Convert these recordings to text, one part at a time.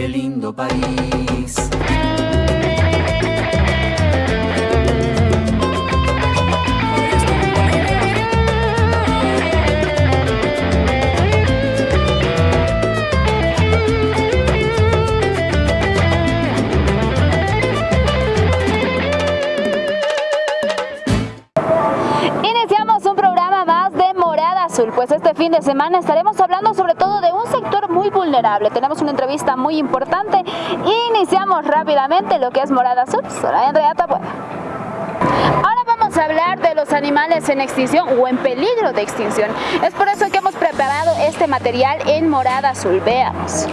Qué lindo país. Fin de semana estaremos hablando sobre todo de un sector muy vulnerable. Tenemos una entrevista muy importante. Iniciamos rápidamente lo que es Morada Azul. Soy Andrea Tabuena. Ahora vamos a hablar de los animales en extinción o en peligro de extinción. Es por eso que hemos preparado este material en Morada Azul. Veamos.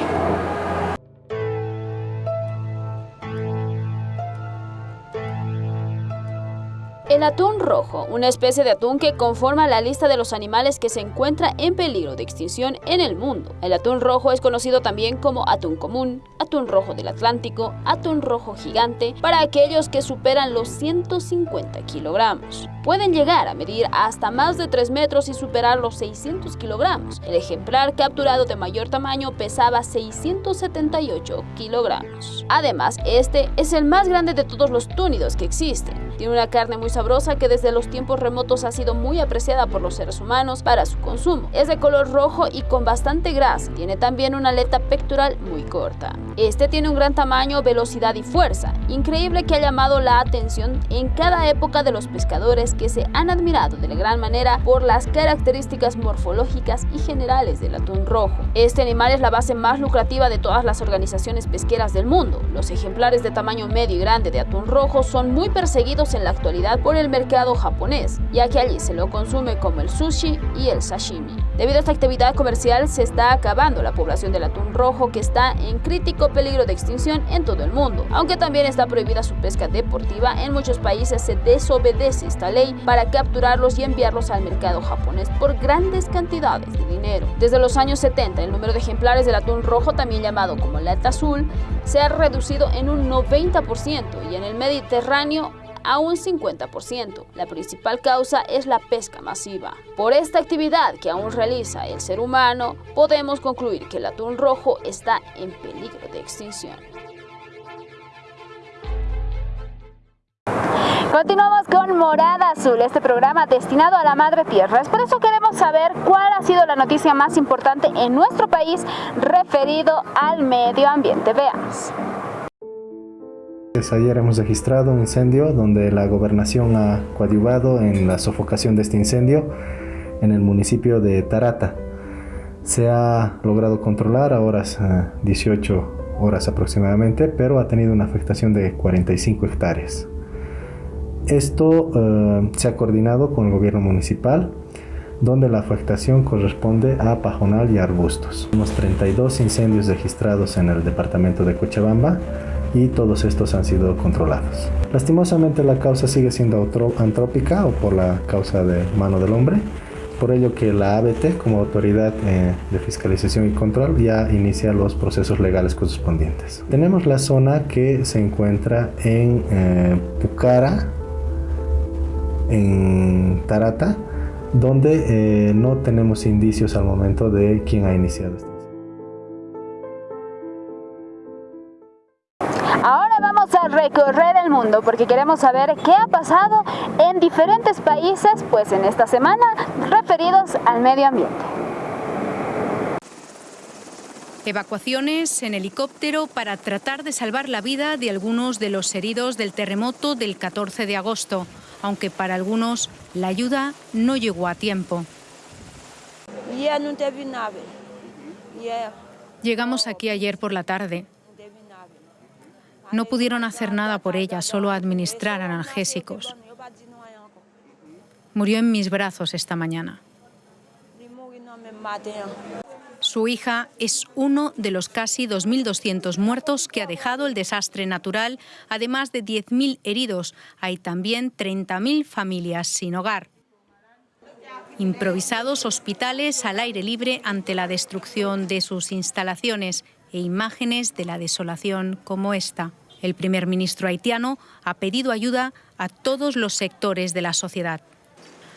El atún rojo, una especie de atún que conforma la lista de los animales que se encuentra en peligro de extinción en el mundo. El atún rojo es conocido también como atún común, atún rojo del Atlántico, atún rojo gigante, para aquellos que superan los 150 kilogramos. Pueden llegar a medir hasta más de 3 metros y superar los 600 kilogramos. El ejemplar capturado de mayor tamaño pesaba 678 kilogramos. Además, este es el más grande de todos los túnidos que existen. Tiene una carne muy sabrosa que desde los tiempos remotos ha sido muy apreciada por los seres humanos para su consumo. Es de color rojo y con bastante grasa. Tiene también una aleta pectoral muy corta. Este tiene un gran tamaño, velocidad y fuerza. Increíble que ha llamado la atención en cada época de los pescadores que se han admirado de gran manera por las características morfológicas y generales del atún rojo. Este animal es la base más lucrativa de todas las organizaciones pesqueras del mundo. Los ejemplares de tamaño medio y grande de atún rojo son muy perseguidos en la actualidad por el mercado japonés, ya que allí se lo consume como el sushi y el sashimi. Debido a esta actividad comercial se está acabando la población del atún rojo que está en crítico peligro de extinción en todo el mundo. Aunque también está prohibida su pesca deportiva, en muchos países se desobedece esta ley para capturarlos y enviarlos al mercado japonés por grandes cantidades de dinero. Desde los años 70 el número de ejemplares del atún rojo, también llamado como lata azul, se ha reducido en un 90% y en el Mediterráneo a un 50%. La principal causa es la pesca masiva. Por esta actividad que aún realiza el ser humano, podemos concluir que el atún rojo está en peligro de extinción. Continuamos con Morada Azul, este programa destinado a la Madre Tierra. Es por eso queremos saber cuál ha sido la noticia más importante en nuestro país referido al medio ambiente. Veamos. Ayer hemos registrado un incendio donde la gobernación ha coadyuvado en la sofocación de este incendio en el municipio de Tarata. Se ha logrado controlar a horas 18 eh, horas aproximadamente, pero ha tenido una afectación de 45 hectáreas. Esto eh, se ha coordinado con el gobierno municipal, donde la afectación corresponde a pajonal y arbustos. Tenemos 32 incendios registrados en el departamento de Cochabamba, y todos estos han sido controlados. Lastimosamente la causa sigue siendo antrópica o por la causa de mano del hombre, por ello que la ABT como autoridad eh, de fiscalización y control ya inicia los procesos legales correspondientes. Tenemos la zona que se encuentra en eh, Pucara, en Tarata, donde eh, no tenemos indicios al momento de quién ha iniciado este recorrer el mundo porque queremos saber qué ha pasado en diferentes países pues en esta semana referidos al medio ambiente. Evacuaciones en helicóptero para tratar de salvar la vida de algunos de los heridos del terremoto del 14 de agosto, aunque para algunos la ayuda no llegó a tiempo. Llegamos aquí ayer por la tarde. No pudieron hacer nada por ella, solo administrar analgésicos. Murió en mis brazos esta mañana. Su hija es uno de los casi 2.200 muertos que ha dejado el desastre natural, además de 10.000 heridos. Hay también 30.000 familias sin hogar. Improvisados hospitales al aire libre ante la destrucción de sus instalaciones e imágenes de la desolación como esta. El primer ministro haitiano ha pedido ayuda a todos los sectores de la sociedad.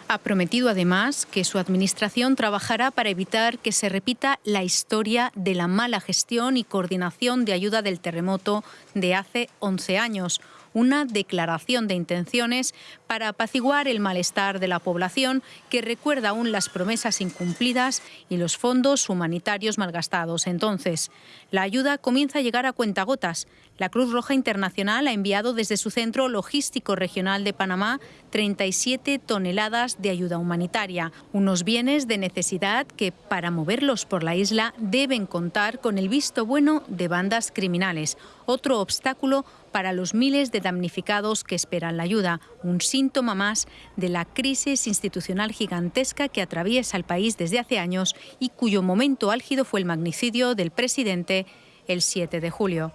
Ha prometido además que su administración trabajará para evitar que se repita la historia de la mala gestión y coordinación de ayuda del terremoto de hace 11 años una declaración de intenciones para apaciguar el malestar de la población que recuerda aún las promesas incumplidas y los fondos humanitarios malgastados. Entonces, la ayuda comienza a llegar a cuentagotas. La Cruz Roja Internacional ha enviado desde su centro logístico regional de Panamá 37 toneladas de ayuda humanitaria, unos bienes de necesidad que para moverlos por la isla deben contar con el visto bueno de bandas criminales, otro obstáculo para los miles de damnificados que esperan la ayuda, un síntoma más de la crisis institucional gigantesca que atraviesa el país desde hace años y cuyo momento álgido fue el magnicidio del presidente el 7 de julio.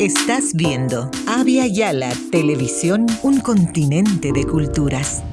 Estás viendo Avia Yala Televisión, un continente de culturas.